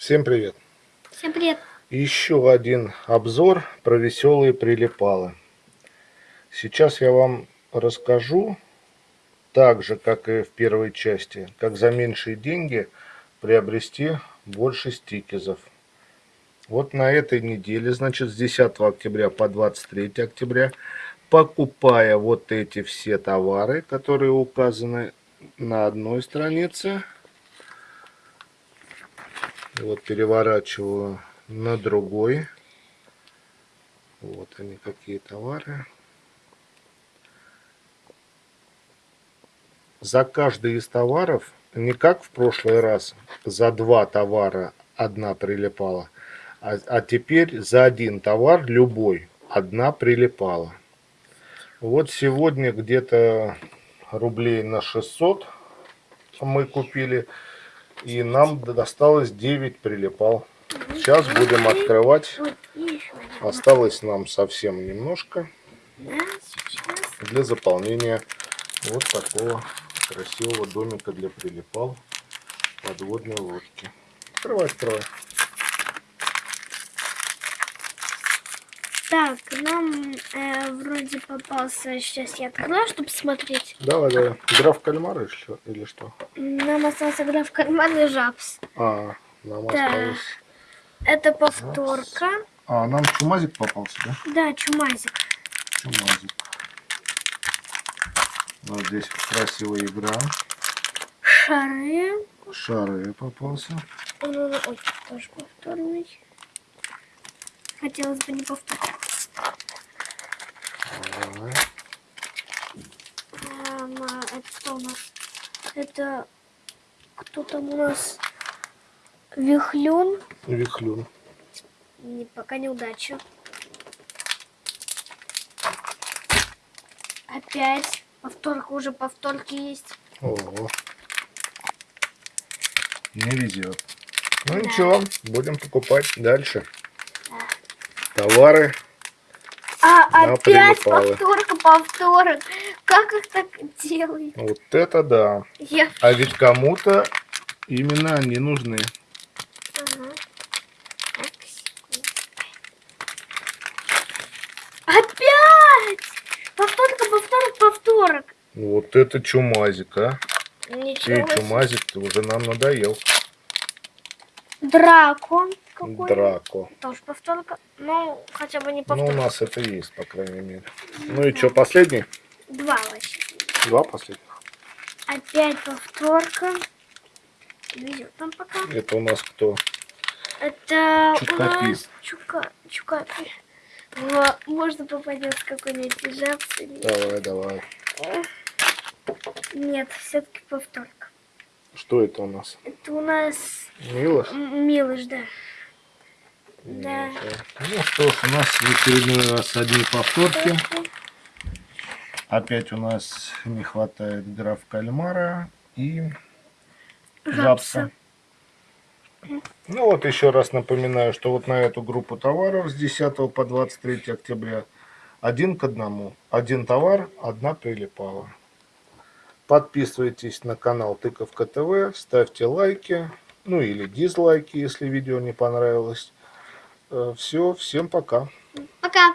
Всем привет! Всем привет! Еще один обзор про веселые прилипалы. Сейчас я вам расскажу, так же, как и в первой части, как за меньшие деньги приобрести больше стикезов. Вот на этой неделе, значит, с 10 октября по 23 октября, покупая вот эти все товары, которые указаны на одной странице, вот переворачиваю на другой. Вот они какие товары. За каждый из товаров, не как в прошлый раз, за два товара одна прилипала, а, а теперь за один товар, любой, одна прилипала. Вот сегодня где-то рублей на 600 мы купили и нам досталось 9 прилипал. Сейчас будем открывать. Осталось нам совсем немножко для заполнения вот такого красивого домика для прилипал подводной лодки. Открывай, открывай. Так, нам э, вроде попался, сейчас я открою, чтобы смотреть. Давай, давай. Игра в кальмары или что? Нам остался игра в кальмары и жабс. А, нам да. осталось. Это повторка. Жабс. А, нам чумазик попался, да? Да, чумазик. Чумазик. Вот здесь красивая игра. Шары. Шары попался. Он, он, ой, тоже повторный. Хотелось бы не повторить. Это что у нас? Это кто там у нас? Вихлюн. Вихлюн. Не, пока неудача. Опять. Повторка уже повторки есть. Ого. Не везет. Ну да. ничего, будем покупать дальше. Да. Товары а на опять повторка, повторок. Как их так делают? Вот это да. Я... А ведь кому-то именно они нужны. Ага. Опять! Повторка, повторок, повторок. Вот это чумазик, а. Ничего Ты чумазик, ты уже нам надоел. Драко. Какой? Драко. Тоже повторка. Ну, хотя бы не повторка. Ну, у нас это есть, по крайней мере. Ну и что, последний? Два вообще. Два последних. Опять повторка. Везет там пока. Это у нас кто? Это Чукапи. у нас Чука... Чукапи. Во, можно попадется какой-нибудь жабс. Давай, давай. Нет, все-таки повторка. Что это у нас? Это у нас... Милош? Милош, да. Да. Ну что ж, у нас в очередной раз одни повторки. Опять у нас не хватает граф кальмара и жабса. Ну вот еще раз напоминаю, что вот на эту группу товаров с 10 по 23 октября один к одному. Один товар, одна прилипала. Подписывайтесь на канал Тыковка ТВ, ставьте лайки, ну или дизлайки, если видео не понравилось. Э, Все, всем пока. Пока.